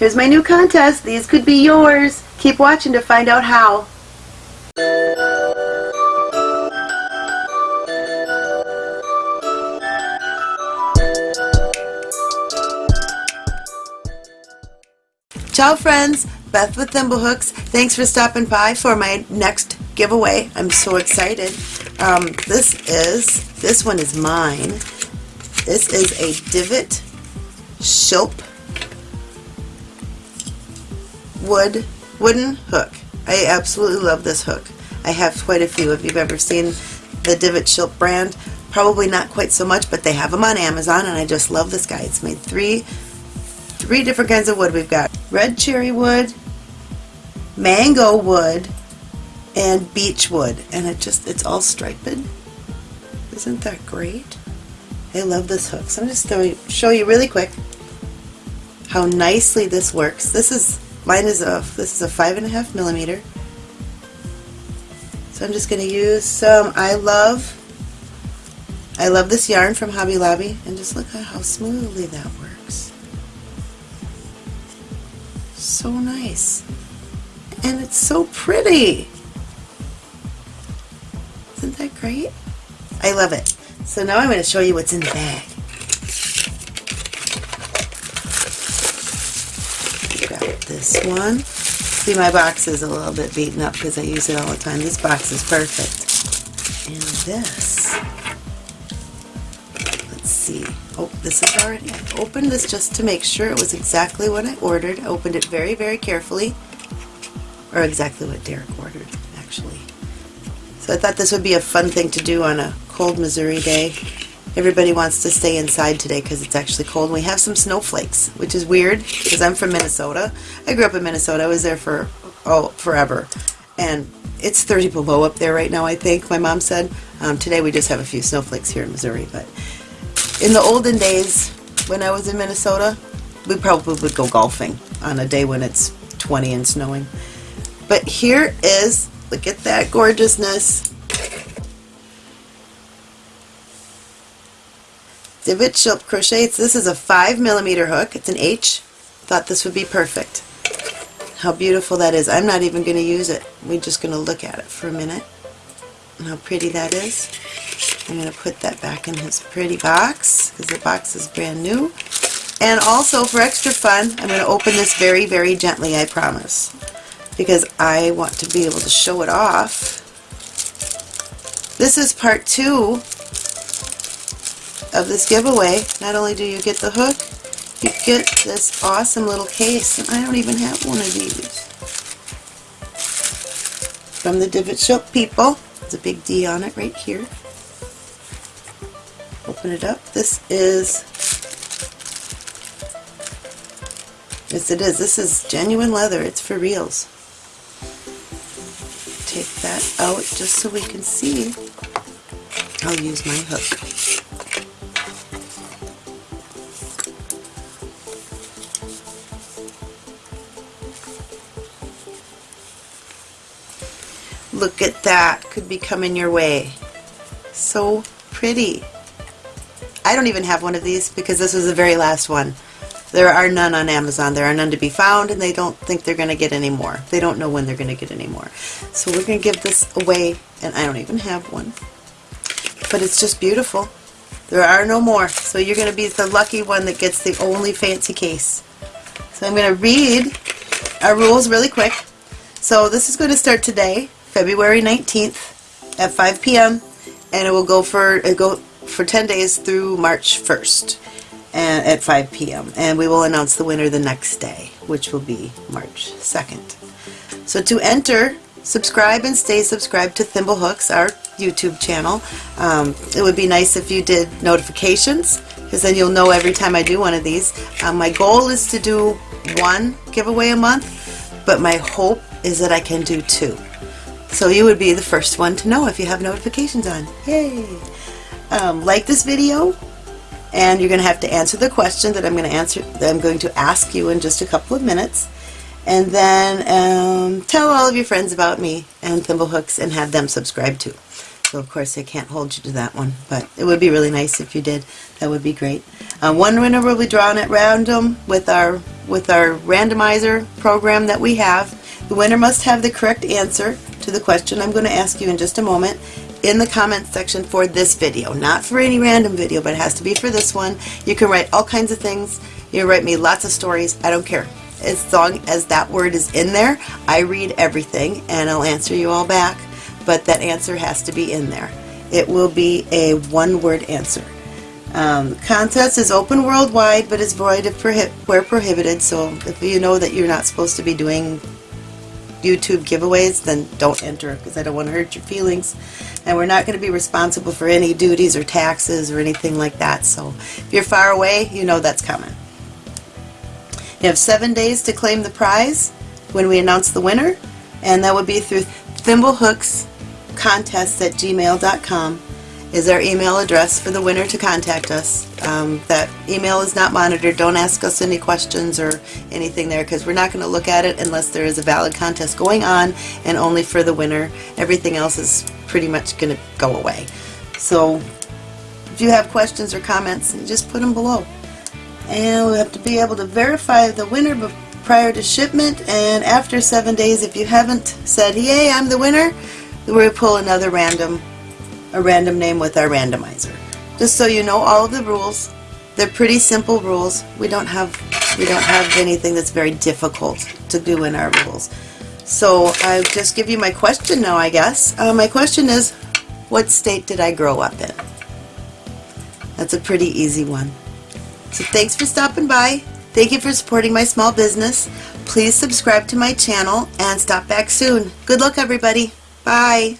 Here's my new contest. These could be yours. Keep watching to find out how. Ciao friends, Beth with Thimblehooks. Thanks for stopping by for my next giveaway. I'm so excited. Um, this is, this one is mine. This is a Divot Shilp wood wooden hook. I absolutely love this hook. I have quite a few. If you've ever seen the Divot Shilp brand, probably not quite so much, but they have them on Amazon and I just love this guy. It's made three three different kinds of wood. We've got red cherry wood, mango wood, and beech wood. And it just, it's all striped. Isn't that great? I love this hook. So I'm just going to show you really quick how nicely this works. This is, mine is a, this is a five and a half millimeter. So I'm just going to use some I Love, I love this yarn from Hobby Lobby and just look at how smoothly that works. So nice. And it's so pretty. Isn't that great? I love it. So now I'm going to show you what's in the bag. Grab this one. See my box is a little bit beaten up because I use it all the time. This box is perfect. And this, let's see. Oh, this is already, I opened this just to make sure it was exactly what I ordered. I opened it very, very carefully. Or exactly what Derek ordered, actually. So I thought this would be a fun thing to do on a cold Missouri day. Everybody wants to stay inside today because it's actually cold. We have some snowflakes, which is weird because I'm from Minnesota. I grew up in Minnesota. I was there for, oh, forever. And it's 30 below up there right now, I think, my mom said. Um, today we just have a few snowflakes here in Missouri. But in the olden days, when I was in Minnesota, we probably would go golfing on a day when it's 20 and snowing. But here is, look at that gorgeousness. Divot Shilp Crochets. This is a 5 millimeter hook. It's an H. Thought this would be perfect. How beautiful that is. I'm not even going to use it. We're just going to look at it for a minute. How pretty that is. I'm going to put that back in his pretty box because the box is brand new. And also for extra fun, I'm going to open this very, very gently, I promise. Because I want to be able to show it off. This is part two of this giveaway. Not only do you get the hook, you get this awesome little case, and I don't even have one of these. From the Divot Shop people. There's a big D on it right here. Open it up. This is, yes it is, this is genuine leather. It's for reals. Take that out just so we can see. I'll use my hook. Look at that. Could be coming your way. So pretty. I don't even have one of these because this was the very last one. There are none on Amazon. There are none to be found and they don't think they're going to get any more. They don't know when they're going to get any more. So we're going to give this away and I don't even have one. But it's just beautiful. There are no more. So you're going to be the lucky one that gets the only fancy case. So I'm going to read our rules really quick. So this is going to start today, February 19th at 5 p.m. and it will go for it go for 10 days through March 1st and at 5 p.m. and we will announce the winner the next day which will be March 2nd. So to enter subscribe and stay subscribed to Thimblehooks our YouTube channel. Um, it would be nice if you did notifications because then you'll know every time I do one of these. Um, my goal is to do one giveaway a month but my hope is that I can do two. So you would be the first one to know if you have notifications on. Yay! Um, like this video, and you're going to have to answer the question that I'm going to answer. That I'm going to ask you in just a couple of minutes, and then um, tell all of your friends about me and Thimblehooks and have them subscribe too. So of course I can't hold you to that one, but it would be really nice if you did. That would be great. Uh, one winner will be drawn at random with our with our randomizer program that we have. The winner must have the correct answer to the question I'm going to ask you in just a moment in the comments section for this video. Not for any random video, but it has to be for this one. You can write all kinds of things. You write me lots of stories. I don't care. As long as that word is in there, I read everything and I'll answer you all back. But that answer has to be in there. It will be a one-word answer. Um, contest is open worldwide, but is void if prohi where prohibited. So if you know that you're not supposed to be doing YouTube giveaways, then don't enter because I don't want to hurt your feelings. And we're not going to be responsible for any duties or taxes or anything like that. So if you're far away, you know that's coming. You have seven days to claim the prize when we announce the winner, and that would be through Thimblehooks contests at gmail.com is our email address for the winner to contact us. Um, that email is not monitored. Don't ask us any questions or anything there because we're not going to look at it unless there is a valid contest going on and only for the winner. Everything else is pretty much going to go away. So if you have questions or comments, just put them below. And we have to be able to verify the winner prior to shipment and after seven days if you haven't said, yay, I'm the winner, we'll pull another random a random name with our randomizer. Just so you know all of the rules. They're pretty simple rules. We don't have we don't have anything that's very difficult to do in our rules. So I'll just give you my question now, I guess. Uh, my question is, what state did I grow up in? That's a pretty easy one. So thanks for stopping by. Thank you for supporting my small business. Please subscribe to my channel and stop back soon. Good luck, everybody. Bye.